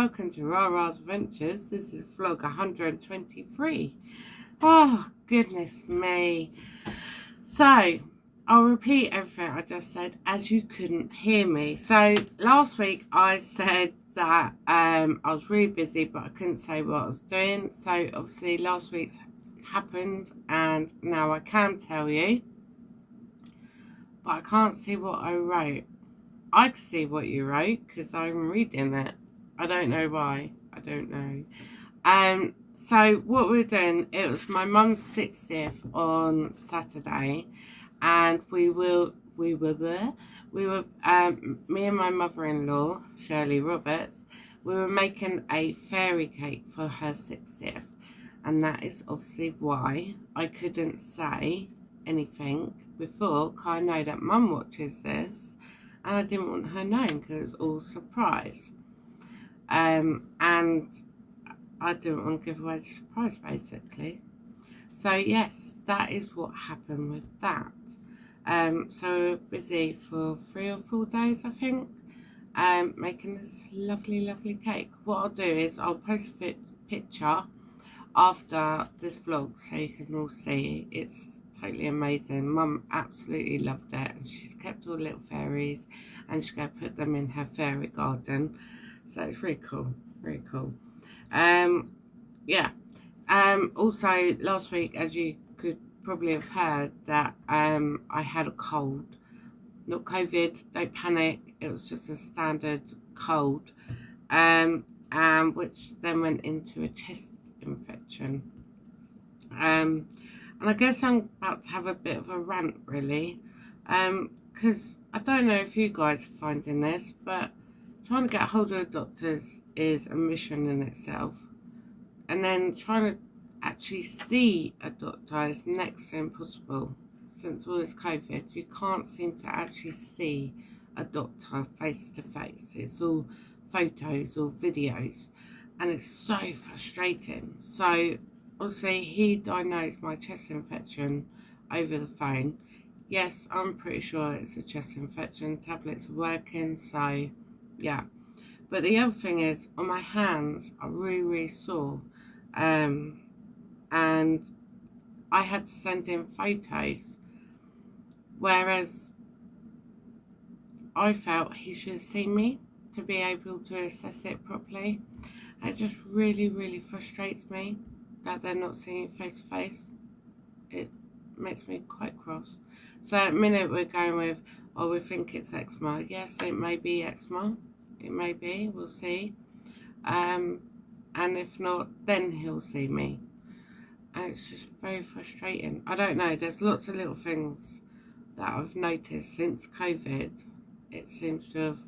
welcome to Rara's Adventures. This is vlog 123. Oh, goodness me. So, I'll repeat everything I just said as you couldn't hear me. So, last week I said that um, I was really busy but I couldn't say what I was doing. So, obviously last week's happened and now I can tell you. But I can't see what I wrote. I can see what you wrote because I'm reading it. I don't know why. I don't know. Um, so what we're doing, it was my mum's 60th on Saturday and we will, we were, there. we were, um, me and my mother-in-law, Shirley Roberts, we were making a fairy cake for her 60th. And that is obviously why I couldn't say anything before, because I know that mum watches this and I didn't want her knowing because it was all surprise. Um, and I didn't want to give away the surprise basically. So yes, that is what happened with that. Um, so busy for three or four days I think, um, making this lovely lovely cake. What I'll do is I'll post a picture after this vlog so you can all see it's totally amazing. Mum absolutely loved it and she's kept all the little fairies and she's going to put them in her fairy garden. So it's really cool, really cool. Um, yeah. Um, also, last week, as you could probably have heard, that um, I had a cold. Not COVID, don't panic. It was just a standard cold. Um, um, which then went into a chest infection. Um, and I guess I'm about to have a bit of a rant, really. Because um, I don't know if you guys are finding this, but trying to get a hold of doctors is a mission in itself. And then trying to actually see a doctor is next to impossible. Since all this COVID, you can't seem to actually see a doctor face to face. It's all photos or videos. And it's so frustrating. So obviously he diagnosed my chest infection over the phone. Yes, I'm pretty sure it's a chest infection. Tablets are working, so yeah. But the other thing is, on my hands, I really, really sore. Um, and I had to send in photos. Whereas I felt he should have seen me to be able to assess it properly. It just really, really frustrates me that they're not seeing it face to face, it makes me quite cross. So at the minute we're going with, oh, we think it's eczema. Yes, it may be eczema. It may be. We'll see. Um, and if not, then he'll see me. And it's just very frustrating. I don't know. There's lots of little things that I've noticed since COVID. It seems to have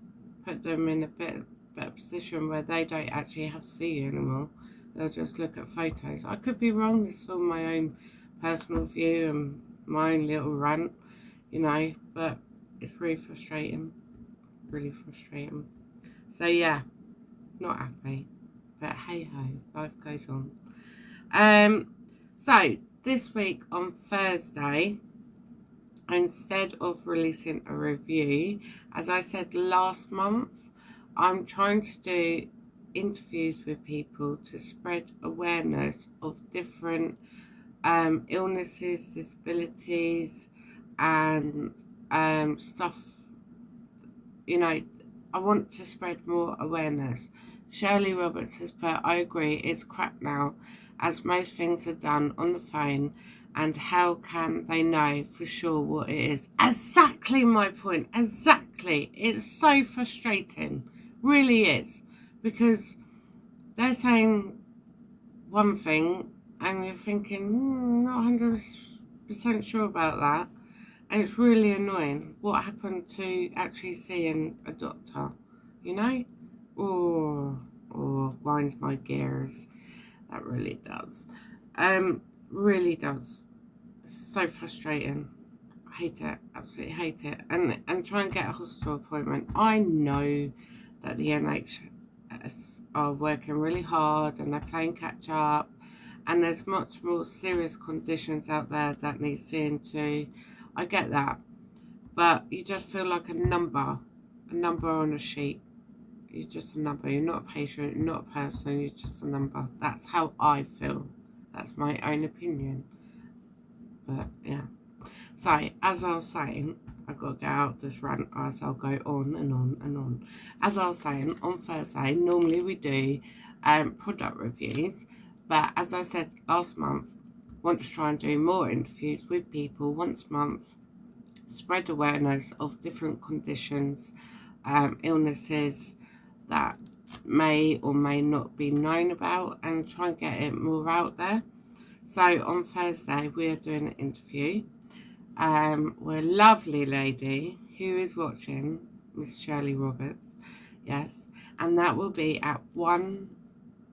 put them in a bit better position where they don't actually have to see you anymore they'll just look at photos. I could be wrong, this is all my own personal view and my own little rant, you know, but it's really frustrating, really frustrating. So yeah, not happy, but hey ho, life goes on. Um, so this week on Thursday, instead of releasing a review, as I said last month, I'm trying to do interviews with people to spread awareness of different um, illnesses, disabilities, and um, stuff. You know, I want to spread more awareness. Shirley Roberts has put, I agree, it's crap now, as most things are done on the phone, and how can they know for sure what it is? Exactly my point, exactly. It's so frustrating, really is because they're saying one thing and you're thinking, hmm, not 100% sure about that. And it's really annoying. What happened to actually seeing a doctor, you know? Oh, oh, grinds my gears. That really does. Um, really does. So frustrating. I hate it. Absolutely hate it. And, and try and get a hospital appointment. I know that the NHS are working really hard and they're playing catch up and there's much more serious conditions out there that need seeing to. I get that. But you just feel like a number, a number on a sheet, You're just a number. You're not a patient. You're not a person. You're just a number. That's how I feel. That's my own opinion. But yeah. So as I was saying, I've got to get out this rant as I'll go on and on and on. As I was saying, on Thursday, normally we do um, product reviews. But as I said last month, want to try and do more interviews with people once a month, spread awareness of different conditions, um, illnesses that may or may not be known about and try and get it more out there. So on Thursday, we are doing an interview um, with a lovely lady who is watching, Miss Shirley Roberts, yes, and that will be at 1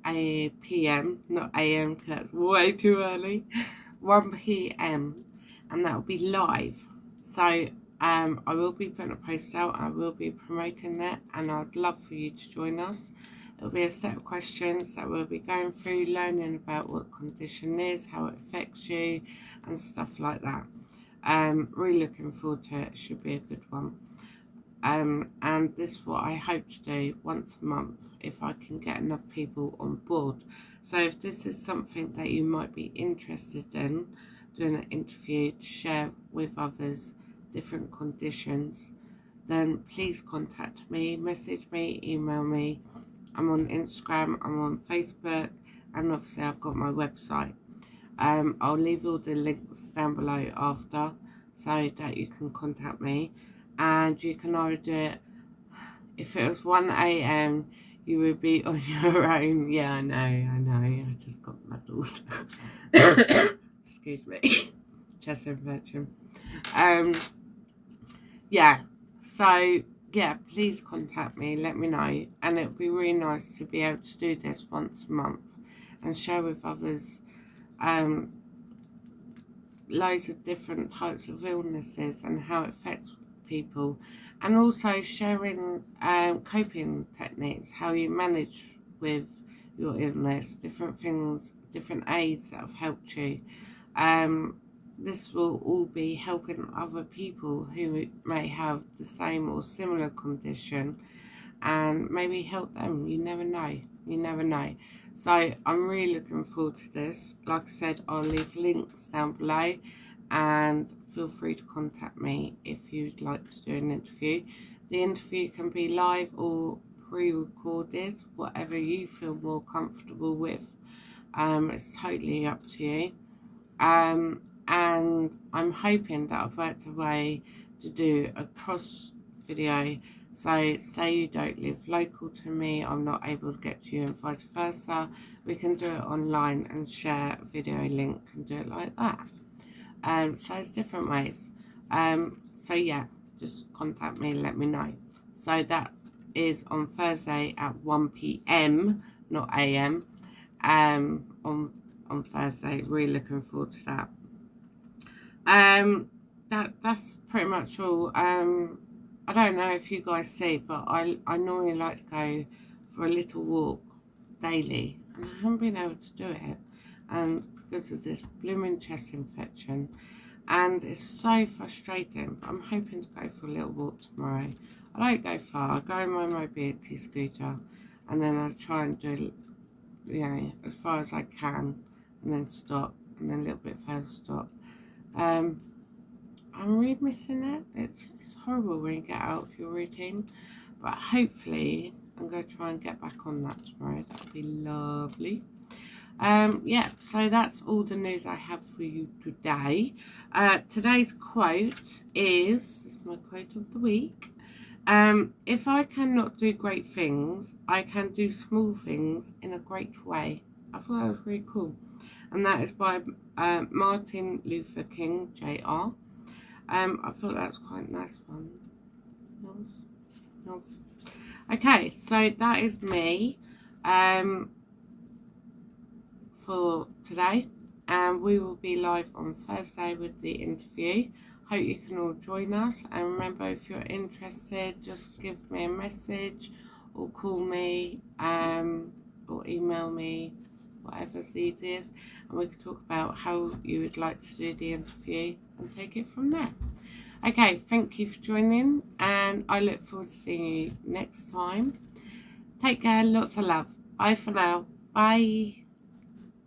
a p.m., not a.m. because that's way too early, 1 p.m. and that will be live. So um, I will be putting a post out, I will be promoting that and I'd love for you to join us. It'll be a set of questions that we'll be going through, learning about what condition is, how it affects you and stuff like that. Um, really looking forward to it, should be a good one. Um, and this is what I hope to do once a month if I can get enough people on board. So if this is something that you might be interested in, doing an interview to share with others different conditions, then please contact me, message me, email me. I'm on Instagram, I'm on Facebook, and obviously I've got my website. Um, I'll leave all the links down below after so that you can contact me and you can order it. If it was 1 a.m you would be on your own. Yeah I know I know. I just got my muddled. Excuse me. Chest infection. Um yeah. So yeah please contact me. Let me know. And it would be really nice to be able to do this once a month and share with others um loads of different types of illnesses and how it affects people and also sharing um, coping techniques, how you manage with your illness, different things, different aids that have helped you. Um, this will all be helping other people who may have the same or similar condition and maybe help them. You never know. You never know. So I'm really looking forward to this. Like I said, I'll leave links down below and feel free to contact me if you'd like to do an interview. The interview can be live or pre-recorded, whatever you feel more comfortable with. Um, it's totally up to you. Um, and I'm hoping that I've worked a way to do a cross video. So say you don't live local to me, I'm not able to get to you and vice versa. We can do it online and share a video link and do it like that. Um, so it's different ways. Um, so yeah, just contact me let me know. So that is on Thursday at 1 p.m. not a.m. Um, on on Thursday. Really looking forward to that. Um, that that's pretty much all. Um, I don't know if you guys see, but I I normally like to go for a little walk daily, and I haven't been able to do it. And because of this blooming chest infection. And it's so frustrating. But I'm hoping to go for a little walk tomorrow. I don't go far. I go on my mobility scooter and then I try and do you know as far as I can and then stop and then a little bit further stop. Um, I'm really missing it. It's, it's horrible when you get out of your routine but hopefully I'm going to try and get back on that tomorrow. That would be lovely um, yeah, so that's all the news I have for you today. Uh, today's quote is, this is my quote of the week. Um, if I cannot do great things, I can do small things in a great way. I thought that was really cool. And that is by uh, Martin Luther King, Jr. Um, I thought that was quite a nice one. Nice. Nice. Okay, so that is me. Um, for today and we will be live on Thursday with the interview. Hope you can all join us and remember if you're interested just give me a message or call me um, or email me whatever's the easiest and we can talk about how you would like to do the interview and take it from there. Okay, thank you for joining and I look forward to seeing you next time. Take care. Lots of love. Bye for now. Bye.